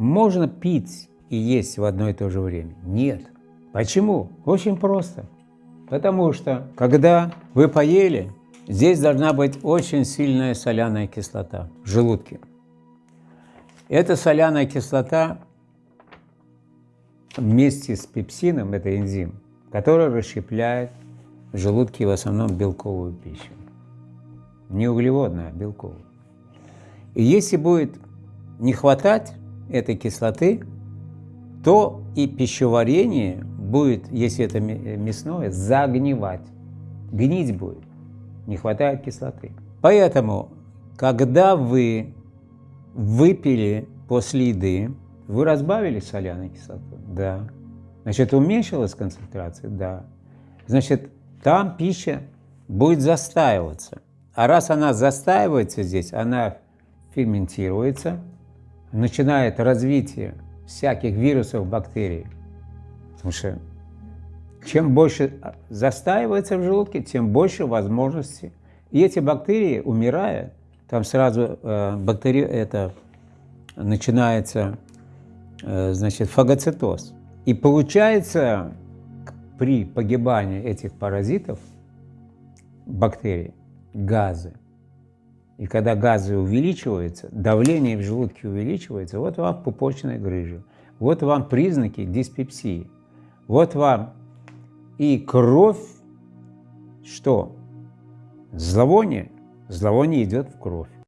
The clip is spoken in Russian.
можно пить и есть в одно и то же время? Нет. Почему? Очень просто. Потому что, когда вы поели, здесь должна быть очень сильная соляная кислота в желудке. Эта соляная кислота вместе с пепсином, это энзим, который расщепляет в желудке в основном белковую пищу. Не углеводную, а белковую. И если будет не хватать этой кислоты, то и пищеварение будет, если это мясное, загнивать. Гнить будет. Не хватает кислоты. Поэтому, когда вы выпили после еды, вы разбавили соляной кислоту? Да. Значит, уменьшилась концентрация? Да. Значит, там пища будет застаиваться. А раз она застаивается здесь, она ферментируется, начинает развитие всяких вирусов, бактерий. Потому что чем больше застаивается в желудке, тем больше возможностей. И эти бактерии, умирая, там сразу э, бактери... это начинается э, значит, фагоцитоз. И получается, при погибании этих паразитов, бактерий, газы. И когда газы увеличиваются, давление в желудке увеличивается, вот вам пупочная грыжа, вот вам признаки диспепсии, вот вам и кровь, что? Зловоние. Зловоние идет в кровь.